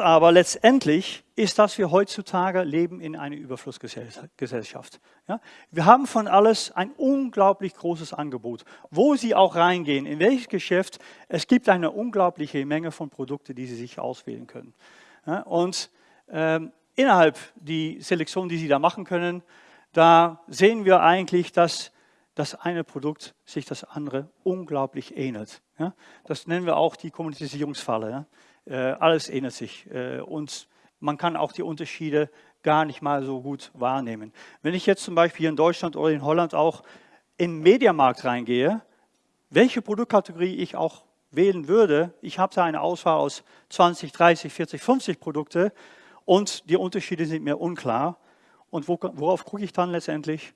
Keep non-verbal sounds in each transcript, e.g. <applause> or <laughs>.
aber letztendlich ist, dass wir heutzutage leben in einer Überflussgesellschaft. Ja? Wir haben von alles ein unglaublich großes Angebot. Wo Sie auch reingehen, in welches Geschäft, es gibt eine unglaubliche Menge von Produkten, die Sie sich auswählen können. Ja? Und ähm, innerhalb die Selektion, die Sie da machen können, da sehen wir eigentlich, dass das eine Produkt sich das andere unglaublich ähnelt. Ja? Das nennen wir auch die Kommunisierungsfalle. Äh, alles ändert sich äh, und man kann auch die Unterschiede gar nicht mal so gut wahrnehmen. Wenn ich jetzt zum Beispiel in Deutschland oder in Holland auch in den Mediamarkt reingehe, welche Produktkategorie ich auch wählen würde, ich habe da eine Auswahl aus 20, 30, 40, 50 Produkte und die Unterschiede sind mir unklar. Und worauf gucke ich dann letztendlich?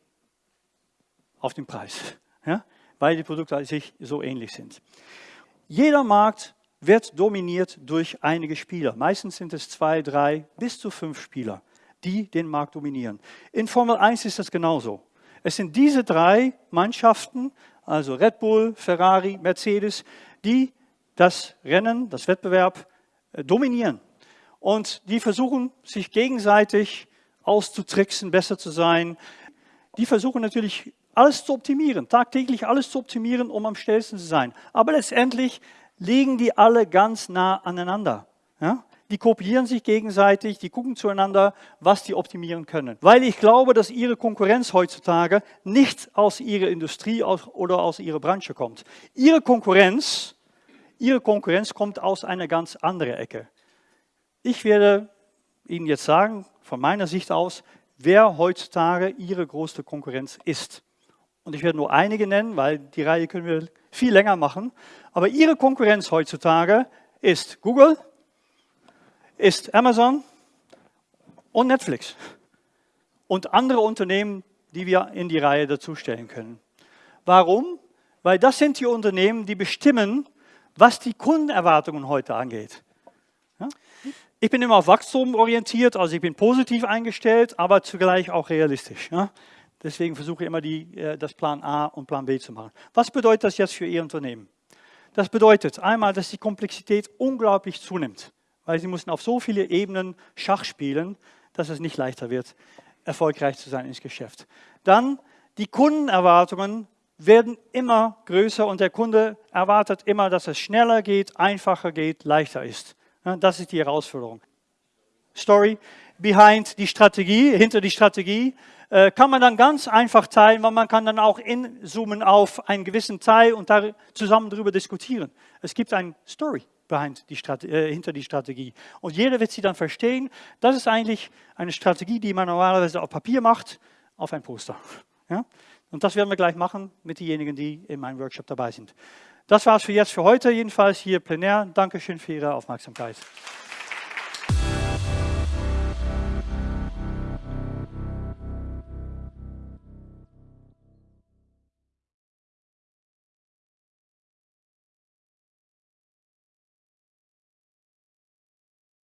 Auf den Preis, <laughs> ja? weil die Produkte sich so ähnlich sind. Jeder Markt wird dominiert durch einige Spieler. Meistens sind es zwei, drei, bis zu fünf Spieler, die den Markt dominieren. In Formel 1 ist das genauso. Es sind diese drei Mannschaften, also Red Bull, Ferrari, Mercedes, die das Rennen, das Wettbewerb äh, dominieren. Und die versuchen, sich gegenseitig auszutricksen, besser zu sein. Die versuchen natürlich, alles zu optimieren, tagtäglich alles zu optimieren, um am schnellsten zu sein. Aber letztendlich liegen die alle ganz nah aneinander. Ja? Die kopieren sich gegenseitig, die gucken zueinander, was die optimieren können. Weil ich glaube, dass ihre Konkurrenz heutzutage nicht aus ihrer Industrie oder aus ihrer Branche kommt. Ihre Konkurrenz, ihre Konkurrenz kommt aus einer ganz anderen Ecke. Ich werde Ihnen jetzt sagen, von meiner Sicht aus, wer heutzutage Ihre größte Konkurrenz ist. Und ich werde nur einige nennen, weil die Reihe können wir viel länger machen. Aber ihre Konkurrenz heutzutage ist Google, ist Amazon und Netflix und andere Unternehmen, die wir in die Reihe dazustellen können. Warum? Weil das sind die Unternehmen, die bestimmen, was die Kundenerwartungen heute angeht. Ich bin immer auf Wachstum orientiert, also ich bin positiv eingestellt, aber zugleich auch realistisch. Deswegen versuche ich immer die, äh, das Plan A und Plan B zu machen. Was bedeutet das jetzt für Ihr Unternehmen? Das bedeutet einmal, dass die Komplexität unglaublich zunimmt, weil Sie müssen auf so viele Ebenen Schach spielen, dass es nicht leichter wird, erfolgreich zu sein ins Geschäft. Dann die Kundenerwartungen werden immer größer und der Kunde erwartet immer, dass es schneller geht, einfacher geht, leichter ist. Das ist die Herausforderung. Story behind die Strategie, hinter die Strategie. Äh, kann man dann ganz einfach teilen, weil man kann dann auch inzoomen auf einen gewissen Teil und da zusammen darüber diskutieren. Es gibt eine Story behind die äh, hinter die Strategie. Und jeder wird sie dann verstehen. Das ist eigentlich eine Strategie, die man normalerweise auf Papier macht, auf ein Poster. Ja? Und das werden wir gleich machen mit denjenigen, die in meinem Workshop dabei sind. Das war es für jetzt für heute, jedenfalls hier plenär. Dankeschön für Ihre Aufmerksamkeit.